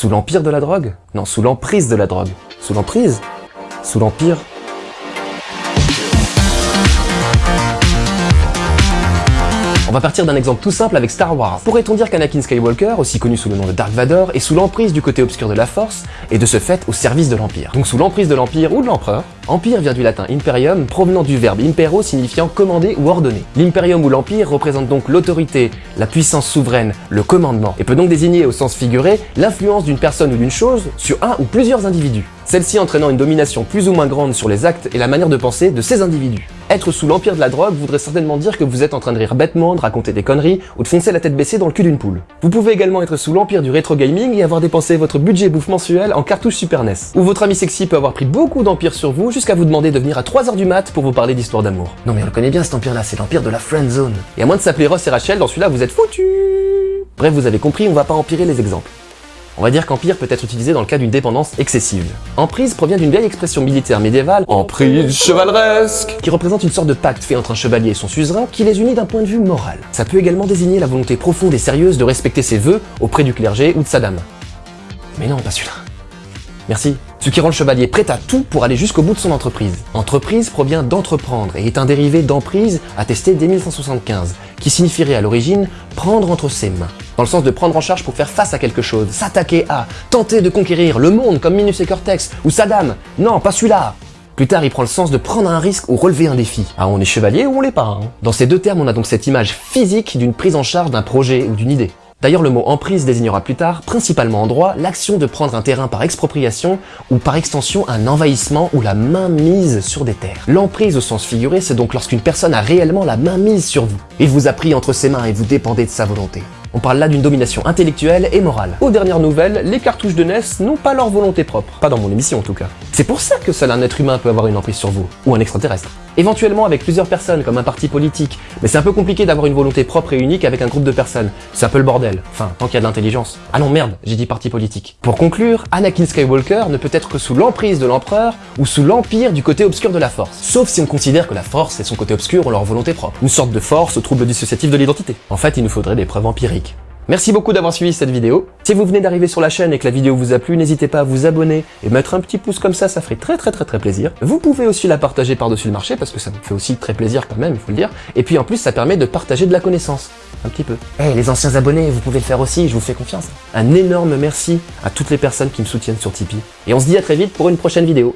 Sous l'empire de la drogue? Non, sous l'emprise de la drogue. Sous l'emprise? Sous l'empire? On va partir d'un exemple tout simple avec Star Wars. Pourrait-on dire qu'Anakin Skywalker, aussi connu sous le nom de Dark Vador, est sous l'emprise du côté obscur de la Force, et de ce fait au service de l'Empire? Donc sous l'emprise de l'Empire ou de l'Empereur, Empire vient du latin imperium, provenant du verbe impero signifiant commander ou ordonner. L'imperium ou l'Empire représente donc l'autorité, la puissance souveraine, le commandement, et peut donc désigner au sens figuré l'influence d'une personne ou d'une chose sur un ou plusieurs individus celle-ci entraînant une domination plus ou moins grande sur les actes et la manière de penser de ces individus. Être sous l'empire de la drogue voudrait certainement dire que vous êtes en train de rire bêtement, de raconter des conneries ou de foncer la tête baissée dans le cul d'une poule. Vous pouvez également être sous l'empire du rétro gaming et avoir dépensé votre budget bouffe mensuel en cartouche Super NES. Ou votre ami sexy peut avoir pris beaucoup d'empire sur vous jusqu'à vous demander de venir à 3h du mat pour vous parler d'histoire d'amour. Non mais on le connaît bien cet empire là, c'est l'empire de la friend zone. Et à moins de s'appeler Ross et Rachel, dans celui-là vous êtes foutus Bref, vous avez compris, on va pas empirer les exemples. On va dire qu'empire peut être utilisé dans le cas d'une dépendance excessive. Emprise provient d'une vieille expression militaire médiévale, emprise chevaleresque, qui représente une sorte de pacte fait entre un chevalier et son suzerain qui les unit d'un point de vue moral. Ça peut également désigner la volonté profonde et sérieuse de respecter ses vœux auprès du clergé ou de sa dame. Mais non, pas celui-là. Merci. Ce qui rend le chevalier prêt à tout pour aller jusqu'au bout de son entreprise. Entreprise provient d'entreprendre et est un dérivé d'emprise attesté dès 1175, qui signifierait à l'origine prendre entre ses mains dans le sens de prendre en charge pour faire face à quelque chose, s'attaquer à, tenter de conquérir le monde comme Minus et Cortex, ou Saddam. Non, pas celui-là plus tard, il prend le sens de prendre un risque ou relever un défi. Ah, on est chevalier ou on l'est pas hein. Dans ces deux termes, on a donc cette image physique d'une prise en charge d'un projet ou d'une idée. D'ailleurs, le mot emprise désignera plus tard, principalement en droit, l'action de prendre un terrain par expropriation ou par extension un envahissement ou la main mise sur des terres. L'emprise au sens figuré, c'est donc lorsqu'une personne a réellement la main mise sur vous. Il vous a pris entre ses mains et vous dépendez de sa volonté. On parle là d'une domination intellectuelle et morale. Aux dernières nouvelles, les cartouches de NES n'ont pas leur volonté propre. Pas dans mon émission en tout cas. C'est pour ça que seul un être humain peut avoir une emprise sur vous, ou un extraterrestre. Éventuellement avec plusieurs personnes, comme un parti politique, mais c'est un peu compliqué d'avoir une volonté propre et unique avec un groupe de personnes. C'est un peu le bordel. Enfin, tant qu'il y a de l'intelligence. Ah non, merde, j'ai dit parti politique. Pour conclure, Anakin Skywalker ne peut être que sous l'emprise de l'empereur ou sous l'empire du côté obscur de la force. Sauf si on considère que la force et son côté obscur ont leur volonté propre. Une sorte de force au trouble dissociatif de l'identité. En fait, il nous faudrait des preuves empiriques. Merci beaucoup d'avoir suivi cette vidéo. Si vous venez d'arriver sur la chaîne et que la vidéo vous a plu, n'hésitez pas à vous abonner et mettre un petit pouce comme ça, ça ferait très très très très plaisir. Vous pouvez aussi la partager par-dessus le marché parce que ça me fait aussi très plaisir quand même, il faut le dire. Et puis en plus, ça permet de partager de la connaissance. Un petit peu. Eh, les anciens abonnés, vous pouvez le faire aussi, je vous fais confiance. Un énorme merci à toutes les personnes qui me soutiennent sur Tipeee. Et on se dit à très vite pour une prochaine vidéo.